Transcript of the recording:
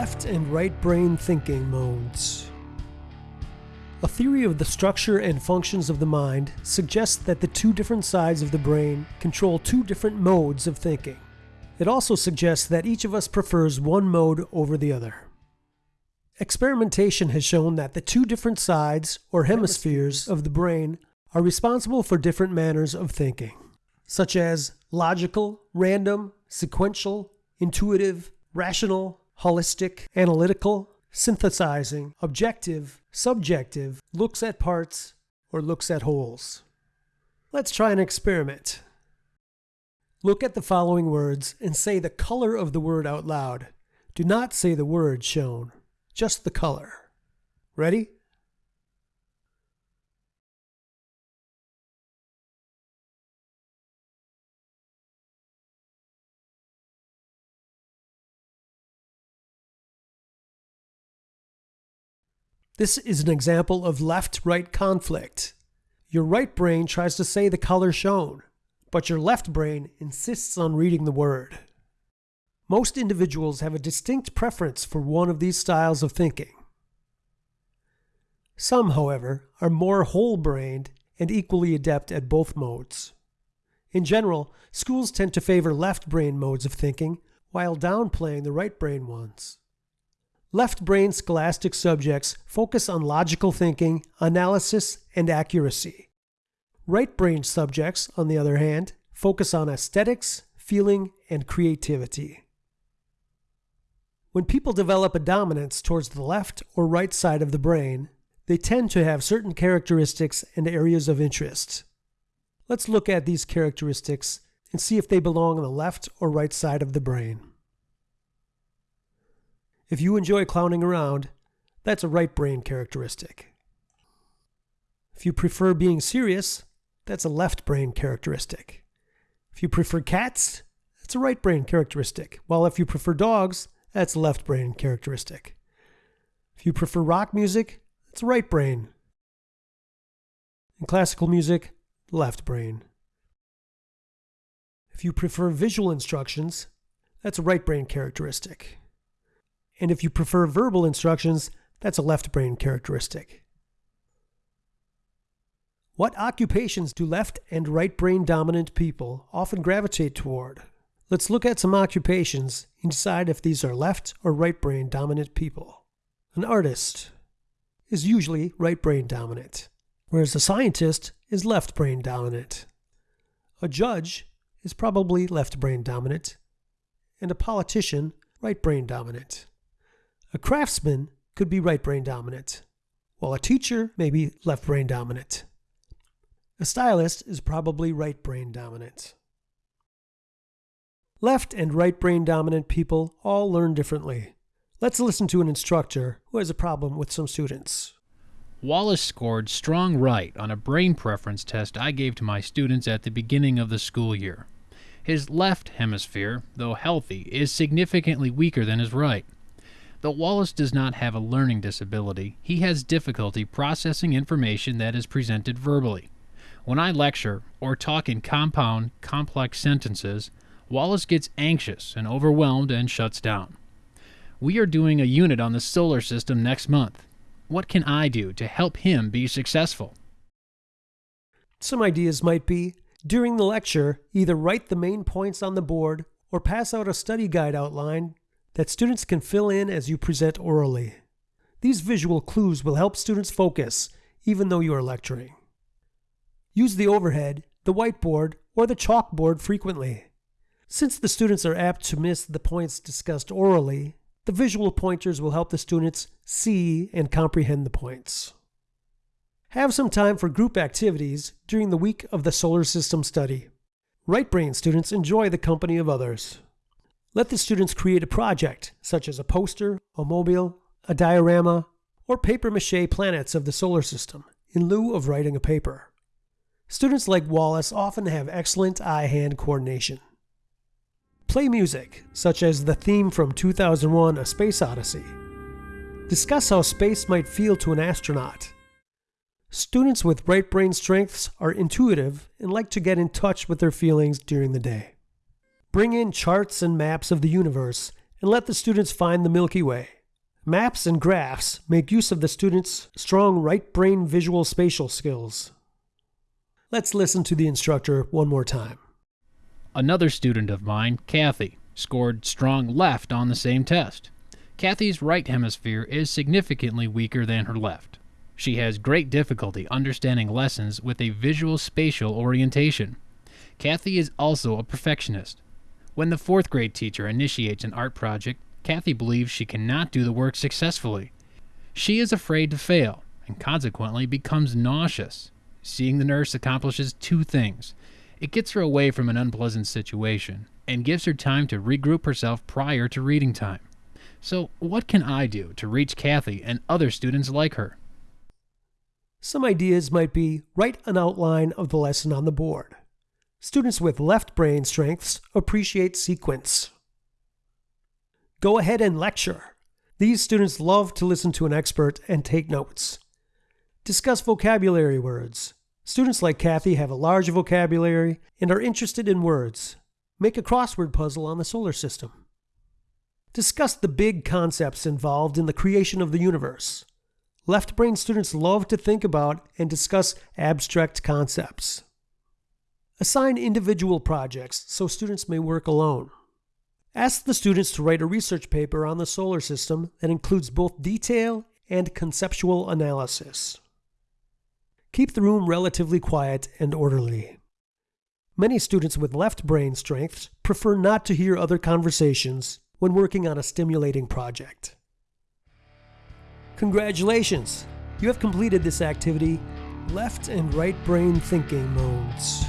Left and right brain thinking modes. A theory of the structure and functions of the mind suggests that the two different sides of the brain control two different modes of thinking. It also suggests that each of us prefers one mode over the other. Experimentation has shown that the two different sides, or hemispheres, of the brain are responsible for different manners of thinking, such as logical, random, sequential, intuitive, rational, holistic, analytical, synthesizing, objective, subjective, looks at parts, or looks at wholes. Let's try an experiment. Look at the following words and say the color of the word out loud. Do not say the word shown, just the color. Ready? This is an example of left-right conflict. Your right brain tries to say the color shown, but your left brain insists on reading the word. Most individuals have a distinct preference for one of these styles of thinking. Some, however, are more whole-brained and equally adept at both modes. In general, schools tend to favor left brain modes of thinking while downplaying the right brain ones. Left brain scholastic subjects focus on logical thinking, analysis, and accuracy. Right brain subjects, on the other hand, focus on aesthetics, feeling, and creativity. When people develop a dominance towards the left or right side of the brain, they tend to have certain characteristics and areas of interest. Let's look at these characteristics and see if they belong on the left or right side of the brain. If you enjoy clowning around, that's a right brain characteristic. If you prefer being serious, that's a left brain characteristic. If you prefer cats, that's a right brain characteristic. While if you prefer dogs, that's a left brain characteristic. If you prefer rock music, it's right brain. In classical music, left brain. If you prefer visual instructions, that's a right brain characteristic. And if you prefer verbal instructions, that's a left brain characteristic. What occupations do left and right brain dominant people often gravitate toward? Let's look at some occupations and decide if these are left or right brain dominant people. An artist is usually right brain dominant, whereas a scientist is left brain dominant. A judge is probably left brain dominant, and a politician right brain dominant. A craftsman could be right brain dominant, while a teacher may be left brain dominant. A stylist is probably right brain dominant. Left and right brain dominant people all learn differently. Let's listen to an instructor who has a problem with some students. Wallace scored strong right on a brain preference test I gave to my students at the beginning of the school year. His left hemisphere, though healthy, is significantly weaker than his right. Though Wallace does not have a learning disability, he has difficulty processing information that is presented verbally. When I lecture or talk in compound, complex sentences, Wallace gets anxious and overwhelmed and shuts down. We are doing a unit on the solar system next month. What can I do to help him be successful? Some ideas might be during the lecture, either write the main points on the board or pass out a study guide outline that students can fill in as you present orally. These visual clues will help students focus even though you are lecturing. Use the overhead, the whiteboard, or the chalkboard frequently. Since the students are apt to miss the points discussed orally, the visual pointers will help the students see and comprehend the points. Have some time for group activities during the week of the solar system study. Right brain students enjoy the company of others. Let the students create a project, such as a poster, a mobile, a diorama, or paper mache planets of the solar system, in lieu of writing a paper. Students like Wallace often have excellent eye-hand coordination. Play music, such as the theme from 2001 A Space Odyssey. Discuss how space might feel to an astronaut. Students with right brain strengths are intuitive and like to get in touch with their feelings during the day. Bring in charts and maps of the universe and let the students find the Milky Way. Maps and graphs make use of the students' strong right brain visual spatial skills. Let's listen to the instructor one more time. Another student of mine, Kathy, scored strong left on the same test. Kathy's right hemisphere is significantly weaker than her left. She has great difficulty understanding lessons with a visual spatial orientation. Kathy is also a perfectionist. When the fourth grade teacher initiates an art project, Kathy believes she cannot do the work successfully. She is afraid to fail and consequently becomes nauseous. Seeing the nurse accomplishes two things it gets her away from an unpleasant situation and gives her time to regroup herself prior to reading time. So, what can I do to reach Kathy and other students like her? Some ideas might be write an outline of the lesson on the board. Students with left brain strengths appreciate sequence. Go ahead and lecture. These students love to listen to an expert and take notes. Discuss vocabulary words. Students like Kathy have a large vocabulary and are interested in words. Make a crossword puzzle on the solar system. Discuss the big concepts involved in the creation of the universe. Left brain students love to think about and discuss abstract concepts. Assign individual projects so students may work alone. Ask the students to write a research paper on the solar system that includes both detail and conceptual analysis. Keep the room relatively quiet and orderly. Many students with left brain strengths prefer not to hear other conversations when working on a stimulating project. Congratulations! You have completed this activity, left and right brain thinking modes.